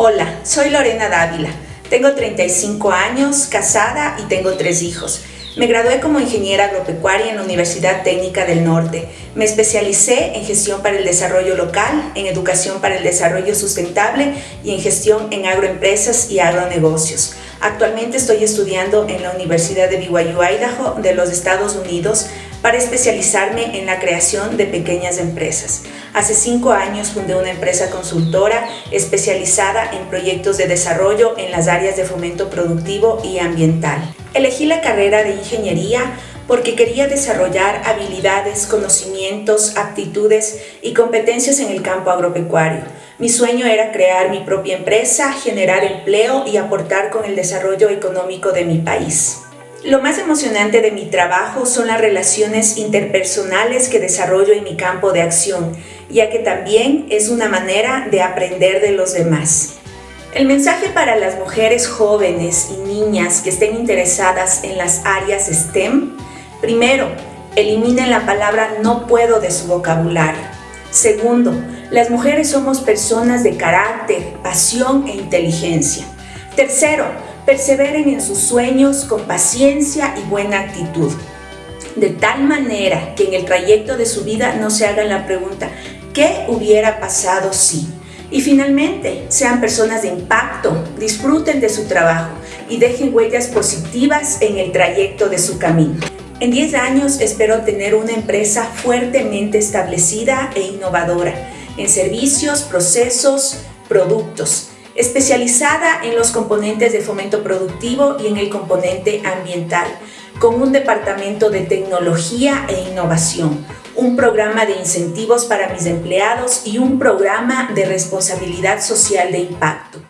Hola, soy Lorena Dávila. Tengo 35 años, casada y tengo tres hijos. Me gradué como ingeniera agropecuaria en la Universidad Técnica del Norte. Me especialicé en gestión para el desarrollo local, en educación para el desarrollo sustentable y en gestión en agroempresas y agronegocios. Actualmente estoy estudiando en la Universidad de BYU, Idaho, de los Estados Unidos, para especializarme en la creación de pequeñas empresas. Hace cinco años fundé una empresa consultora especializada en proyectos de desarrollo en las áreas de fomento productivo y ambiental. Elegí la carrera de ingeniería porque quería desarrollar habilidades, conocimientos, aptitudes y competencias en el campo agropecuario. Mi sueño era crear mi propia empresa, generar empleo y aportar con el desarrollo económico de mi país. Lo más emocionante de mi trabajo son las relaciones interpersonales que desarrollo en mi campo de acción, ya que también es una manera de aprender de los demás. El mensaje para las mujeres jóvenes y niñas que estén interesadas en las áreas STEM, primero, eliminen la palabra no puedo de su vocabulario. Segundo, las mujeres somos personas de carácter, pasión e inteligencia. Tercero, perseveren en sus sueños con paciencia y buena actitud. De tal manera que en el trayecto de su vida no se hagan la pregunta, ¿qué hubiera pasado si? Y finalmente, sean personas de impacto, disfruten de su trabajo y dejen huellas positivas en el trayecto de su camino. En 10 años espero tener una empresa fuertemente establecida e innovadora en servicios, procesos, productos especializada en los componentes de fomento productivo y en el componente ambiental, con un departamento de tecnología e innovación, un programa de incentivos para mis empleados y un programa de responsabilidad social de impacto.